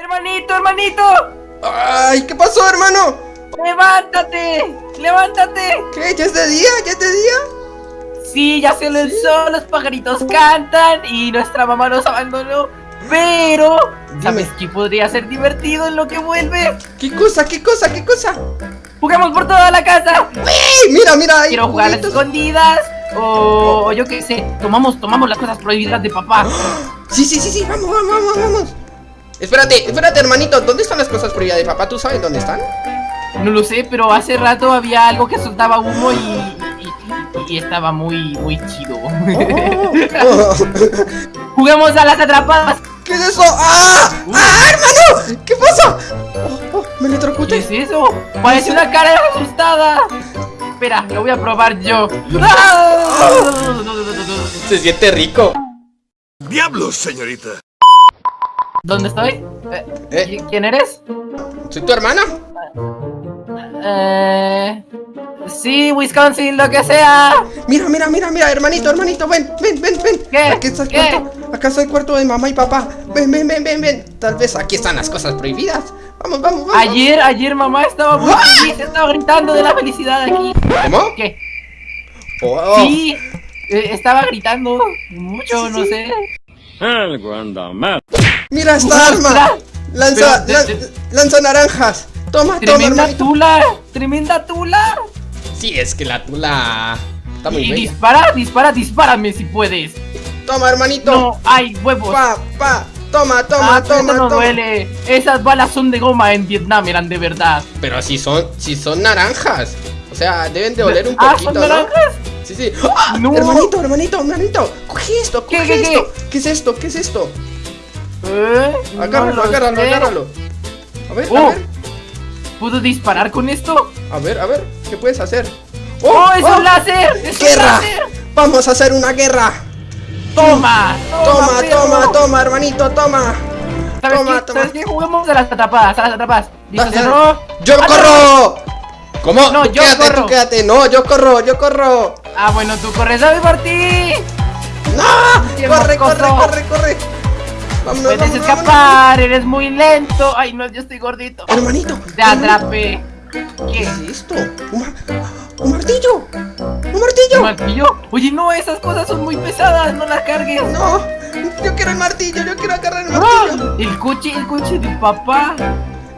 Hermanito, hermanito, ¡Ay! ¿Qué pasó, hermano? levántate, levántate. ¿Qué? ¿Ya es de día? ¿Ya es de día? Sí, ya salió el sol, los pajaritos cantan y nuestra mamá nos abandonó. Pero, ¿sabes qué podría ser divertido en lo que vuelve? ¿Qué cosa? ¿Qué cosa? ¿Qué cosa? Jugamos por toda la casa. ¡Ey! Mira, mira, hay Quiero jugar a las escondidas. O, o yo qué sé, tomamos, tomamos las cosas prohibidas de papá. Sí, sí, sí, sí, vamos, vamos, vamos, vamos. Espérate, espérate, hermanito, ¿dónde están las cosas prohibidas de papá? ¿Tú sabes dónde están? No lo sé, pero hace rato había algo que soltaba humo y, y, y estaba muy, muy chido. Oh, oh. Juguemos a las atrapadas. ¿Qué es eso? ¡Ah! ¡Ah, hermano! ¿Qué pasa? Oh, oh, me ¿Qué electrocuté. es eso? Parece una cara asustada. Espera, lo voy a probar yo. ¡Ah! Se siente rico. ¡Diablos, señorita! ¿Dónde estoy? Eh, Eh. ¿Quién eres? ¿Soy tu hermana? Eh, sí, Wisconsin, lo que sea. Mira, mira, mira, mira, hermanito, hermanito, ven, ven, ven, ven. ¿Qué? Aquí está el ¿Qué? cuarto. Acá está el cuarto de mamá y papá. Ven, ven, ven, ven, ven. Tal vez aquí están las cosas prohibidas. Vamos, vamos, vamos. Ayer, ayer mamá estaba muy feliz, estaba gritando de la felicidad aquí. ¿Cómo? ¿Qué? Oh. Sí, eh, estaba gritando mucho, no sé. Algo anda mal. Mira esta arma. Lanza, Pero, lan- de- de- lanza naranjas. Toma, toma, Tremenda hermanito. tula, tremenda tula. Sí, es que la tula está muy Y bella. dispara, dispara, dispárame si puedes. Toma, hermanito. No, hay huevos. Pa, pa. Toma, toma, ah, toma, no toma. duele. Esas balas son de goma en Vietnam, eran de verdad. Pero si son, si son naranjas. O sea, deben de oler un ah, poquito, ¿son ¿no? naranjas? Sí, sí. ¡Ah! No. Hermanito, hermanito, hermanito. Coge esto, ¿Qué, coge qué, qué? esto. ¿Qué es esto? ¿Qué es esto? Eh, no Agárralo, lo agárralo, sé. agárralo. A ver, a Oh. ver, ¿Puedo disparar con esto? a ver, a ver, ¿qué puedes hacer? ¡Oh, es un láser! ¡Es un ¡Guerra! láser! Vamos a hacer una guerra. ¡Toma! Toma, perro! toma, toma, hermanito, toma. ¿Sabes toma, qué? toma. ¿Sabes qué? Juguemos a las atrapadas, a las atrapadas. ¿Listo, cerró? ¡Yo ¡Ah, corro! ¿Cómo? No, Tú yo quédate, corro. tú quédate. No, yo corro, yo corro. Ah, bueno, tú corres a por ti. ¡No! ¡Corre, corre, mocoso. corre, corre! Vámonos, Puedes vámonos, escapar, eres muy lento. Ay, no, yo estoy gordito. Hermanito. Te atrapé. ¿Qué ¿Qué? es esto? ¿Un, mar- un martillo? ¿Un ¿Un martillo? martillo? Oye, no, esas cosas son muy pesadas, no las cargues. No, yo quiero el martillo, yo quiero agarrar el ¡Ah! martillo. El coche, el coche de papá.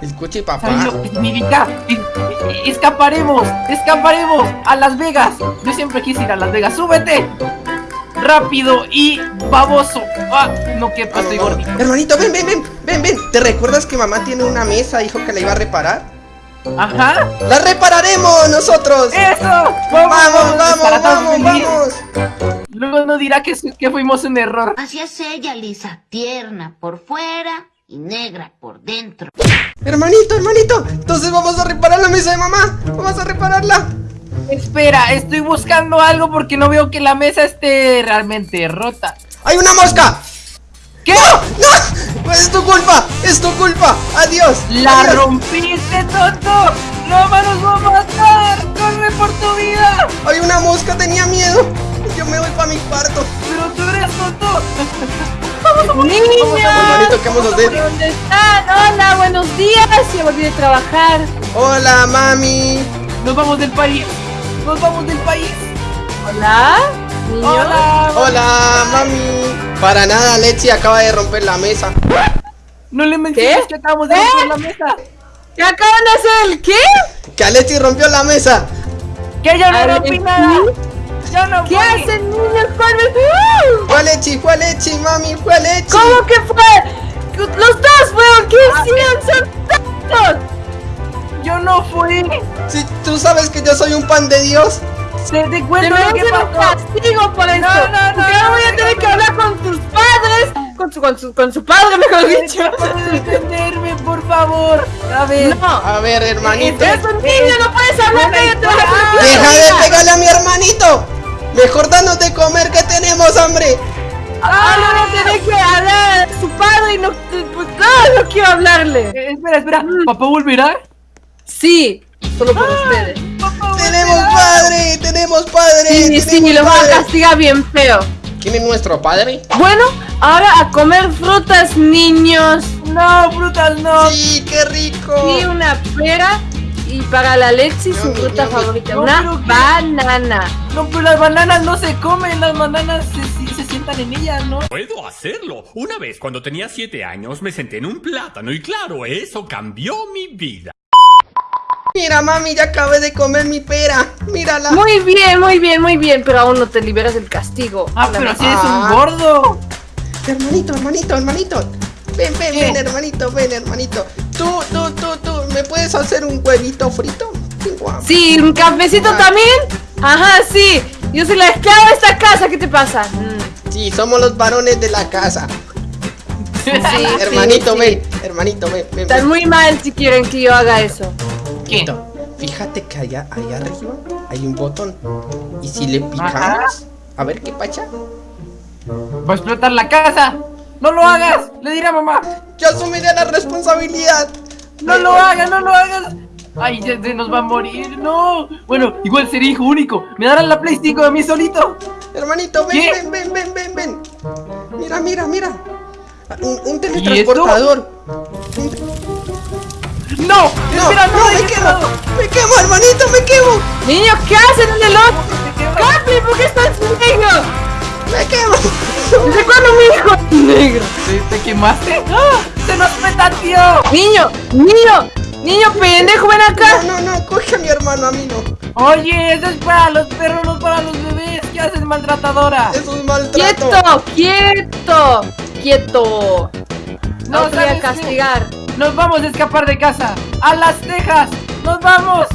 Escuche, ¿Sabes papá. lo que significa? Es- es- Escaparemos, escaparemos a Las Vegas. Yo siempre quise ir a Las Vegas. ¡Súbete! Rápido y baboso. Ah, no que Vamos, estoy vamos. gordito. Hermanito, ven, ven, ven, ven, ven. ¿Te recuerdas que mamá tiene una mesa? Dijo que la iba a reparar. Ajá. ¡La repararemos nosotros! ¡Eso! ¡Vamos, vamos, vamos, feliz. vamos! Luego no dirá que, que fuimos un error. Así es ella, Lisa, tierna por fuera y negra por dentro. Hermanito, hermanito, entonces vamos a reparar la mesa de mamá. Vamos a repararla. Espera, estoy buscando algo porque no veo que la mesa esté realmente rota. ¡Hay una mosca! ¿Qué? ¡No! ¡Es tu culpa! ¡Es tu culpa! ¡Adiós! ¡La adiós. rompiste, tonto! ¡No nos va a matar! ¡Corre por tu vida! ¡Hay una mosca! ¡Tenía miedo! Yo me voy para mi cuarto. ¡Pero tú eres tonto! Hermanito, ¿qué vamos a hacer? ¿dónde están? Hola, buenos días. Ya volví de trabajar. ¡Hola, mami! ¡Nos vamos del país! ¡Nos vamos del país! Hola, niños. ¡Hola! ¡Hola, mami! Para nada, Lexi acaba de romper la mesa. No le menciones ¿Qué? que acabamos de ¿Eh? romper la mesa. ¿Qué acaban de hacer? ¿El qué? ¡Que Alexi rompió la mesa! ¡Que yo no rompí nada! ¡Yo no ¿Qué fui. hacen, niños? ¿Cuál es? ¡Uh! ¡Fue Alexi! ¡Fue Alexi, mami! ¡Fue Alexi! ¿Cómo que fue? Los dos fueron. ¿Qué hicieron? Son tontos. ¡Yo no fui! Si tú sabes que yo soy un pan de Dios. ¡Te, te Te cuento lo que pasó! castigo por esto. no, no, Porque ahora no, voy a no, tener no, que no. hablar con tus padres. Con su, con su, con su padre, mejor dicho. ¡Puedes defenderme, por favor! A ver... No. A ver, hermanito. Es un niño, no puedes hablar. ¡Deja de pegarle a mi hermanito! Mejor danos de comer que tenemos hambre. Ahora voy a tener que hablar a su padre y no, pues, no, no quiero hablarle. Eh, espera, espera. ¿Papá volverá? Sí, solo por ustedes. ¡Papá ¡Tenemos padre! ¡Tenemos padre! Sí, sí, tenemos lo voy a castigar bien feo. ¿Quién es nuestro padre? Bueno, ahora a comer frutas, niños. No, frutas no. Sí, qué rico. Y una pera. Y para la Alexi su fruta favorita, No, una banana. No, pero las bananas no se comen, las bananas se, se- se sientan en ellas, ¿no? Puedo hacerlo. Una vez cuando tenía siete años me senté en un plátano y claro, eso cambió mi vida. Mira, mami, ya acabé de comer mi pera. Mírala. Muy bien, muy bien, muy bien, pero aún no te liberas del castigo. Ah, La pero si eres un gordo. Hermanito, hermanito, hermanito. Ven, ven, ¿Qué? ven, hermanito, ven, hermanito. Tú, tú, tú, tú, ¿me puedes hacer un huevito frito? Sí, guau. Sí, un cafecito también. Ajá, sí. Yo soy la esclava de esta casa, ¿qué te pasa? Mm, Sí, somos los varones de la casa. sí, hermanito, sí, sí. ven, hermanito, ven, ven. Están ven. muy mal si quieren que yo haga eso. ¿Qué? Fíjate que allá, allá arriba hay un botón. Y si le picamos, Ajá. a ver qué pacha. Va a explotar la casa. No lo hagas. Le diré a mamá. Yo asumiré la responsabilidad. No lo hagas, no lo hagas. Ay, ya se nos va a morir. No. Bueno, igual sería hijo único. Me darán la Play 5 de mí solito. Hermanito, ven, ¿Qué? ven, ven, ven, ven, ven. Mira, mira, mira. Un, un esto? teletransportador. No. No, espera, no, me dejes quemo. Me quemo, hermanito, me quemo. Niños, ¿qué hacen en el otro? Me. ¡Capi, ¿por qué estás negro? Me quemo. ¿Desde cuándo mi hijo es negro? ¿Te, te quemaste? ¡Ah! ¡Se nos tío! Niño, niño, niño pendejo, ven acá. No, no, no, coge a mi hermano, a mí no. Oye, eso es para los perros, no para los bebés. ¿Qué haces, maltratadora? Eso es maltrato. Quieto, quieto, quieto. No te voy a ¿sabes qué? Nos vamos a escapar de casa. ¡A las Tejas! ¡Nos vamos!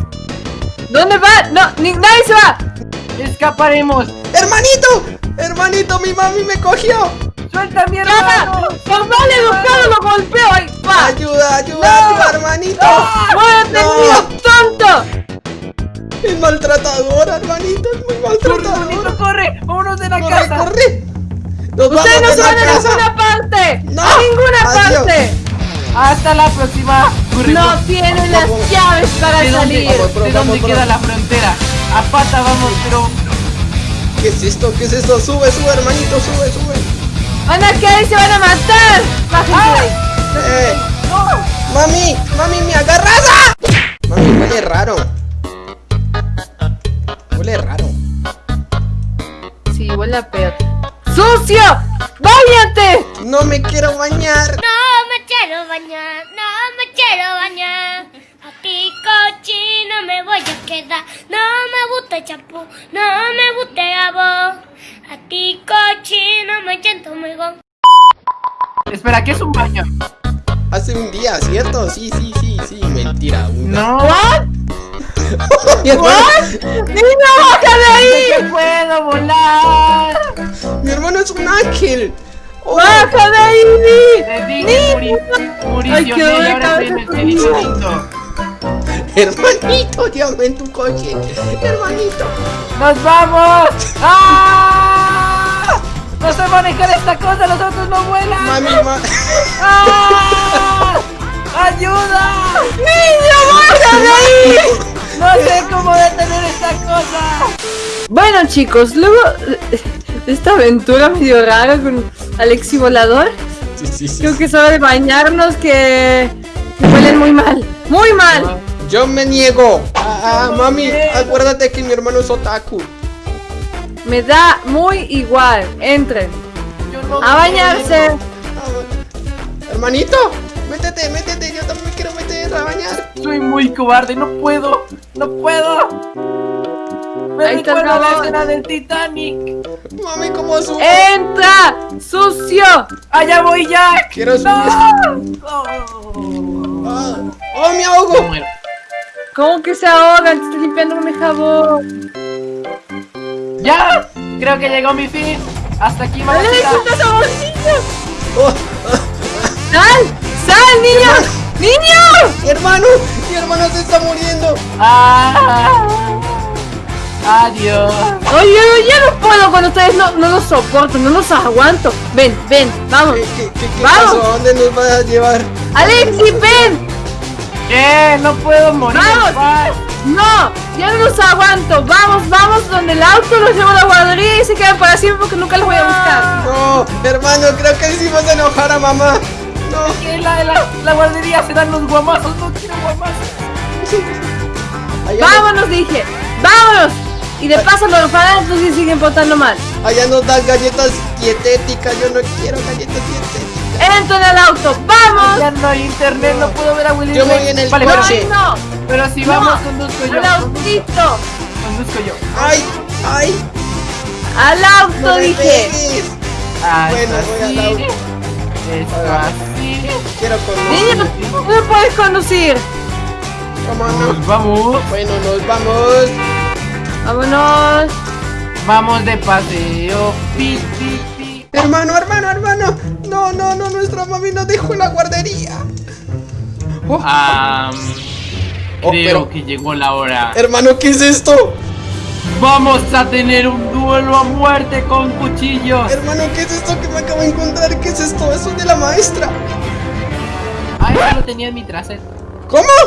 ¿Dónde va? No, ni, nadie se va. ¡Escaparemos! Hermanito, hermanito, mi mami me cogió. ¡Suelta mi hermano! ¡Por mal educado lo golpeo! ¡Ay, va! Ayuda, ayuda, No. ayuda, hermanito. ¡Muévete, No. tonto! Es maltratador, hermanito, es muy ¡Corre, maltratador. bonito, corre! ¡Vámonos de la Corre, casa! corre. Nos ¡Ustedes no se de la van a casa. ninguna parte! No. ¡A ninguna Adiós. parte! ¡Hasta la próxima! No tienen las llaves para ¿De dónde, salir. ¿de dónde queda la frontera? A pata vamos, pero... ¿Qué es esto? ¿Qué es esto? Sube, sube, hermanito, sube, sube. ¡Van a caer se van a matar! ¡Bájense de ahí! Eh, ¡No! mami, mami, me agarras. ¡Ah! Mami, huele raro. Huele raro. Sí, huele a pedo. ¡Sucio! ¡Báñate! No me quiero bañar. No me quiero bañar, no me quiero bañar. A ti cochino me voy a quedar. No me gusta el champú, no me gusta el jabón. A ti cochino me siento muy gon. Espera, ¿qué es un baño? Hace un día, ¿cierto? Sí, sí, sí, sí. Mentira. una. No. ¿What? Mi hermano, ¡Niño, baja de ahí! ¡Que puedo volar! mi hermano es un ángel. ¡Baja de ahí! Dije, Mauricio, Ay, qué ven, dolor de ahora ven el hermanito, llévame en tu coche. Hermanito. ¡Nos vamos! ¡Ah! ¡No sé manejar esta cosa! ¡Los autos no vuelan! Mami, ma ¡Ah! ¡Ayuda! ¡Niño, baja de ahí! ¡No sé cómo detener esta cosa! Bueno, chicos, luego de esta aventura medio rara con Alexi Volador, Sí, sí, sí. creo que es hora de bañarnos que que huelen muy mal. ¡Muy mal! Yo me niego. Ah, ah, mami, acuérdate que mi hermano es otaku. Me da muy igual. Entren. Yo no A bañarse. Ah, hermanito, métete, métete. Yo también me quiero meter a bañar. Soy muy cobarde, no puedo, no puedo. Me Ahí recuerda la escena del Titanic. Mami, ¿cómo subo? ¡Entra! ¡Sucio! ¡Allá voy ya! Quiero subir. ¡No! Oh. Ah, ¡Oh, me Me ahogo! muero. ¿Cómo que se ahogan? Te estoy limpiando mi jabón. ¡Ya! Creo que llegó mi fin. Hasta aquí, ¡Alexi, mamacita. estás jaboncillo! Oh, ¡Sal! ¡Sal, niño! ¡Niño! mi hermano, mi hermano se está muriendo. Ah. Adiós. Oye, yo ya no puedo con ustedes, no, no los soporto, no los aguanto. Ven, ven, vamos. ¿Qué, qué, qué, qué Vamos. pasó? ¿A dónde nos vas a llevar? Alexi, ven. ¿Qué? No puedo morir. Vamos. paz. No, ya no los aguanto. Vamos, vamos donde el auto los lleva a la guardería y se quedan para siempre porque nunca los voy a buscar. No, hermano, creo que hicimos enojar a mamá. No. Que la, la, la guardería se dan los guamazos, no quiero guamazos. Vámonos, dije. Vámonos. Y de paso los orfanatos sí siguen portando mal. allá nos dan galletas dietéticas. Yo no quiero galletas dietéticas. Entro en el auto. ¡Vamos! Ya no hay internet, no puedo ver a Willy Yo voy en el Vale, coche. pero, ¡No! pero si No. vamos, conduzco yo. ¡Al autito! Conduzco yo. ¡Ay! ¡Ay! ¡Al auto, ¡No me dije! Ah, Bueno, voy al auto. Esto así. Quiero Niño, conducir. no puedes conducir. ¿Cómo no? Pues vamos, Bueno, nos vamos. Vámonos. vamos de paseo. Pi, pi, pi. Hermano, hermano, hermano. No, no, no, nuestra mami nos dejó en la guardería. Oh, Ah, Oh, creo pero- que llegó la hora. hermano, ¿qué es esto? Vamos a tener un duelo a muerte con cuchillos. Hermano, ¿qué es esto que me acabo de encontrar? ¿Qué es esto? Eso es de la maestra. Ah, eso lo tenía en mi trasero. ¿Cómo?